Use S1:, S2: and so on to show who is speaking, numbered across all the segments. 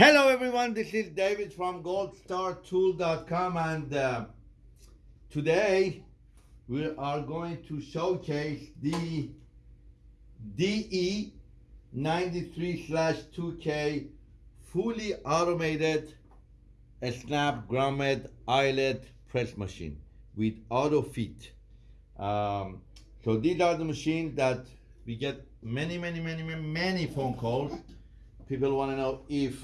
S1: Hello, everyone. This is David from goldstartool.com, and uh, today we are going to showcase the DE93/2K fully automated snap grommet eyelet press machine with auto fit. Um, so these are the machines that we get many, many, many, many, many phone calls. People want to know if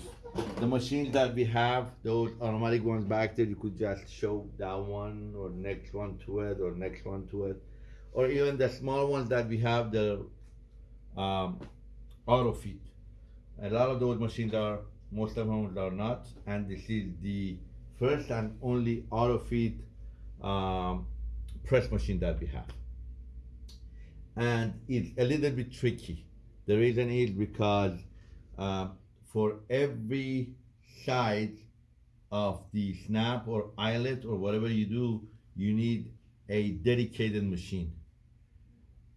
S1: the machines that we have, those automatic ones back there, you could just show that one or next one to it or next one to it, or even the small ones that we have, the um, auto fit. A lot of those machines are, most of them are not, and this is the first and only auto fit um, press machine that we have. And it's a little bit tricky. The reason is because uh, for every side of the snap or eyelet or whatever you do, you need a dedicated machine.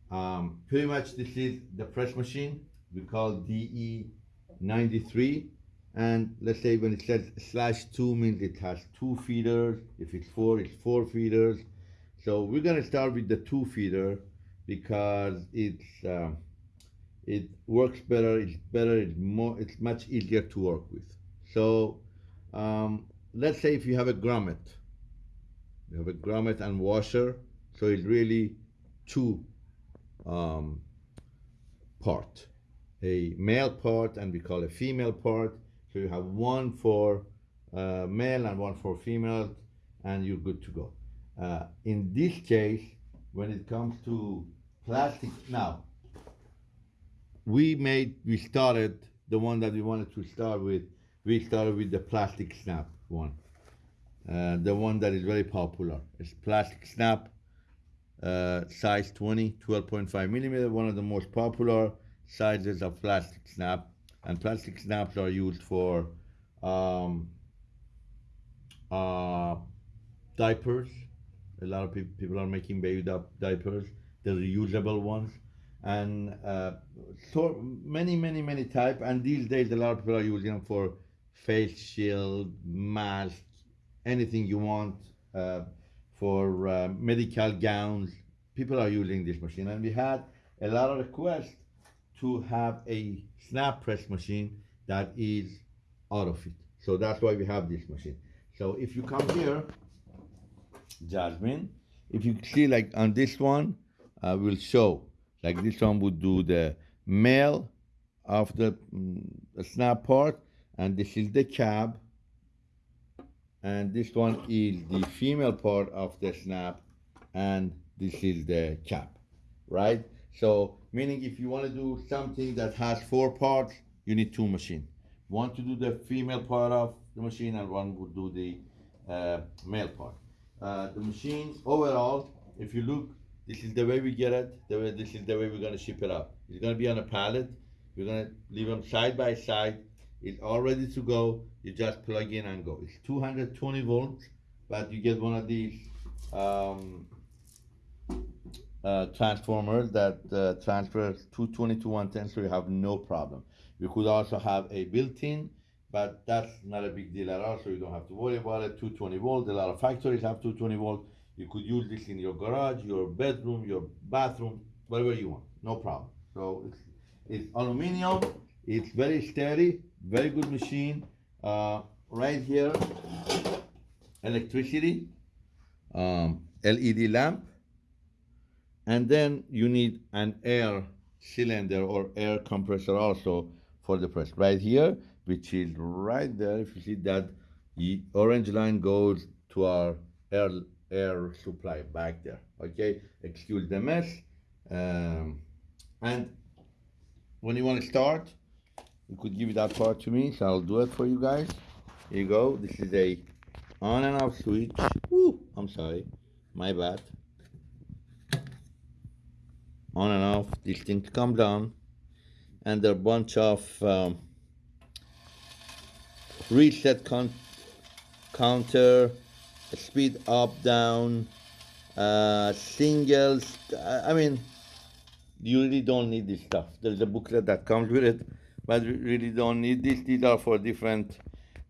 S1: Um, pretty much this is the press machine we call DE93 and let's say when it says slash 2 means it has two feeders. If it's 4 it's 4 feeders. So we're gonna start with the 2 feeder because it's um, it works better it's better it's more it's much easier to work with. So um, let's say if you have a grommet you have a grommet and washer so it's really two um, part. A male part and we call a female part. So you have one for uh, male and one for female and you're good to go. Uh, in this case when it comes to plastic now we made we started the one that we wanted to start with we started with the plastic snap one. Uh, the one that is very popular. It's plastic snap uh, size 20 12.5 millimeter one of the most popular sizes of plastic snap. And plastic snaps are used for um, uh, diapers. A lot of pe people are making baby diapers. The reusable ones and uh, so many many many type and these days a lot of people are using them for face shield mask anything you want uh, for uh, medical gowns. People are using this machine. And we had a lot of requests to have a snap press machine that is auto fit. so that's why we have this machine. So if you come here Jasmine if you see like on this one I will show like this one would do the male of the, mm, snap part and this is the cab. And this one is the female part of the snap and this is the cap right? So meaning if you want to do something that has four parts you need two machines one to do the female part of the machine and one would do the uh, male part. Uh, the machine overall if you look this is the way we get it. The way, this is the way we're gonna ship it out. It's gonna be on a pallet. We're gonna leave them side by side. It's all ready to go. You just plug in and go. It's 220 volts, but you get one of these um, uh, transformers that uh, transfers 220 to 110, so you have no problem. You could also have a built-in, but that's not a big deal at all, so you don't have to worry about it. 220 volt. A lot of factories have 220 volt you could use this in your garage, your bedroom, your bathroom, whatever you want. No problem. So it's, it's aluminum. It's very steady. Very good machine. Uh, right here, electricity, um, LED lamp, and then you need an air cylinder or air compressor also for the press. Right here, which is right there. If you see that, the orange line goes to our air air supply back there okay? Excuse the mess. Um, and when you want to start you could give that part to me so I'll do it for you guys. Here you go. This is a on and off switch. Woo, I'm sorry. My bad. On and off. These things come down. And there are a bunch of um, reset counter speed up, down, uh, singles. I mean, you really don't need this stuff. There's a booklet that comes with it, but we really don't need this. These are for different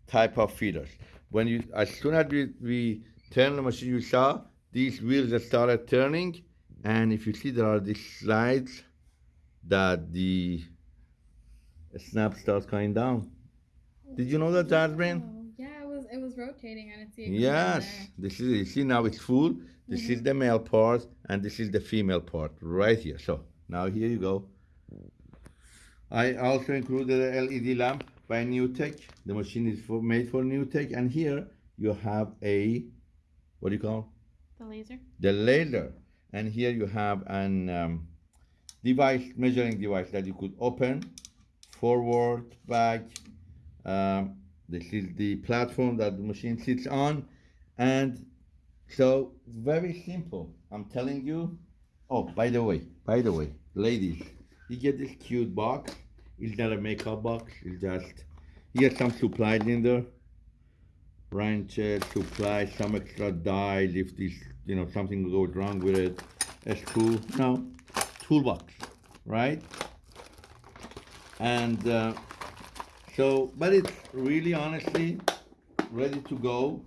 S1: type of feeders. When you, as soon as we, we turn the machine, you saw these wheels started turning, and if you see there are these slides that the snap starts going down. Did you know that, Jasmine?
S2: Oh, yeah, it was it was rotating. I didn't see it. going
S1: Yes, this is you see now it's full. This is the male part and this is the female part right here. So now here you go. I also included a LED lamp by NewTek. The machine is for, made for NewTek, and here you have a what do you call
S2: The laser.
S1: the laser, and here you have an um, device measuring device that you could open forward, back. Um, this is the platform that the machine sits on, and so very simple. I'm telling you. Oh, by the way, by the way, ladies, you get this cute box. It's not a makeup box. It's just you get some supplies in there. Wrenches, supplies, some extra dies if this, you know, something goes wrong with it. A screw, no, toolbox, right? And uh, so, but it's really honestly ready to go.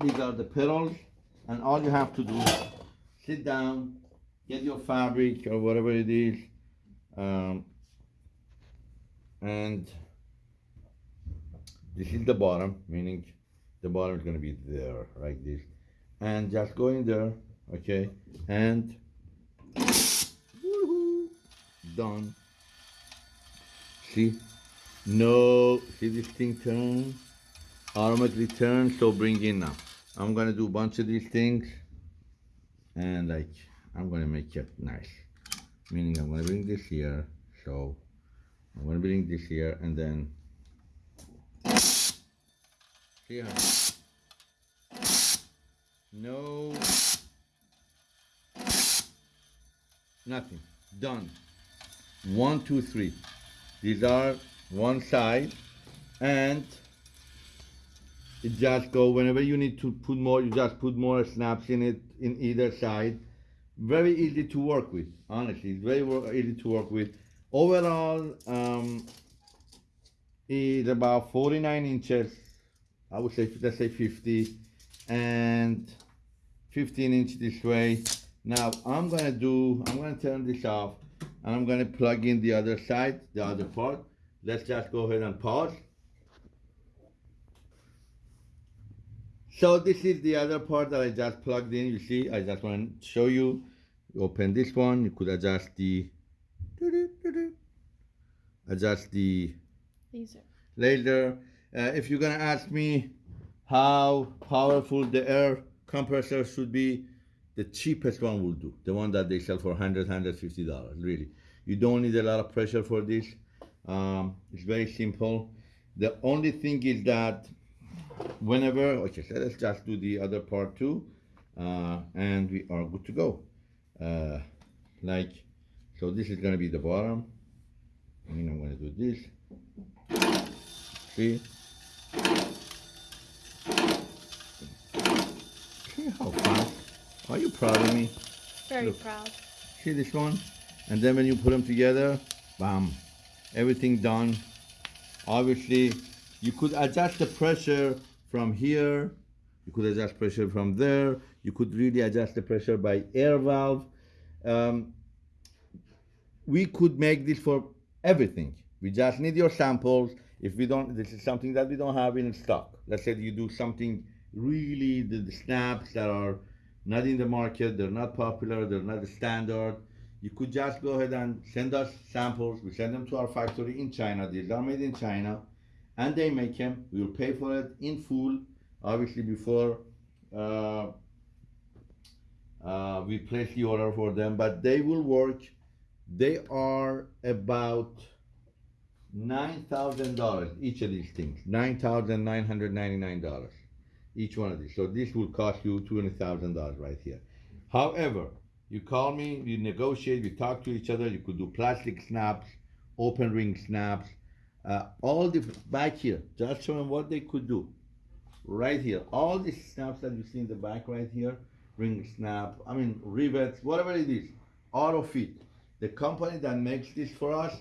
S1: These are the pedals and all you have to do is sit down, get your fabric or whatever it is, um, and this is the bottom, meaning the bottom is going to be there, like this, and just go in there, okay, and done. See, no, see this thing turn, automatically turn, so bring in now. I'm gonna do a bunch of these things, and like I'm gonna make it nice. Meaning I'm gonna bring this here, so I'm gonna bring this here, and then here. No, nothing. Done. One, two, three. These are one side, and it just go whenever you need to put more. You just put more snaps in it in either side. Very easy to work with. Honestly, it's very easy to work with. Overall, um, is about 49 inches. I would say let's say 50, and 15 inch this way. Now I'm gonna do. I'm gonna turn this off, and I'm gonna plug in the other side, the other part. Let's just go ahead and pause. So this is the other part that I just plugged in. You see, I just want to show you. You open this one. You could adjust the adjust the
S2: Laser.
S1: later. Uh, if you're gonna ask me how powerful the air compressor should be, the cheapest one will do. The one that they sell for 100 150 dollars. Really, you don't need a lot of pressure for this. Um, it's very simple. The only thing is that whenever okay, so let's just do the other part too, uh, and we are good to go. Uh, like so, this is gonna be the bottom. And I'm gonna do this. See? See how fast? Are you proud of me?
S2: Very
S1: Look.
S2: proud.
S1: See this one? And then when you put them together, bam, everything done. Obviously, you could adjust the pressure from here. You could adjust pressure from there. You could really adjust the pressure by air valve. Um, we could make this for everything. We just need your samples. If we don't, this is something that we don't have in stock. Let's say you do something really, the, the snaps that are not in the market, they're not popular, they're not the standard. You could just go ahead and send us samples. We send them to our factory in China. These are made in China, and they make them. We will pay for it in full, obviously before uh, uh, we place the order for them. But they will work. They are about nine thousand dollars each of these things. Nine thousand nine hundred ninety-nine dollars each one of these. So this will cost you twenty thousand dollars right here. However, you call me, you negotiate, we talk to each other. You could do plastic snaps, open ring snaps, uh, all the back here. Just show them what they could do. Right here, all these snaps that you see in the back right here, ring snap. I mean rivets, whatever it is, auto fit. The company that makes this for us,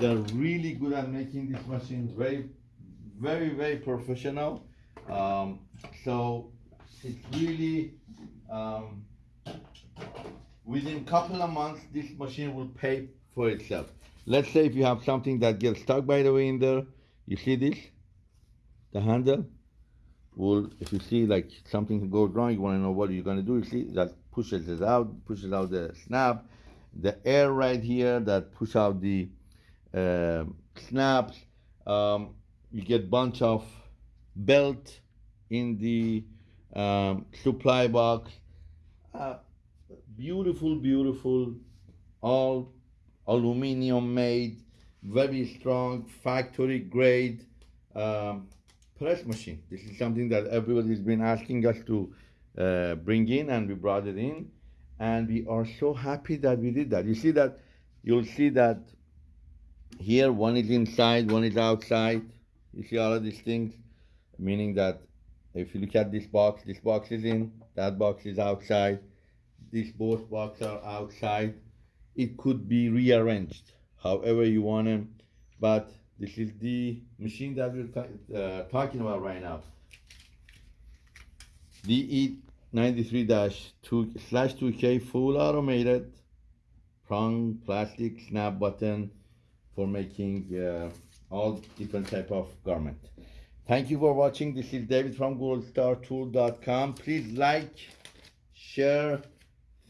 S1: they're really good at making these machines. Very, very, very professional. Um, so it's really um, within couple of months, this machine will pay for itself. Let's say if you have something that gets stuck by the way in there, you see this, the handle. Will if you see like something goes wrong, you want to know what you're gonna do. You see that pushes it out, pushes out the snap, the air right here that push out the uh, snaps. Um, you get bunch of belt in the um, supply box. Uh, beautiful, beautiful, all aluminum made, very strong, factory grade um, press machine. This is something that everybody's been asking us to uh, bring in, and we brought it in, and we are so happy that we did that. You see that, you'll see that here one is inside, one is outside. You see all of these things, meaning that if you look at this box, this box is in, that box is outside, these both boxes are outside. It could be rearranged however you want them, but this is the machine that we're uh, talking about right now. DE 93-2 slash 2K full automated prong plastic snap button for making uh, all different type of garment. Thank you for watching. This is David from goldstartool.com. Please like, share,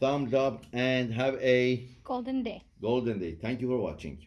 S1: thumbs up, and have a
S2: Golden day.
S1: golden day. Thank you for watching.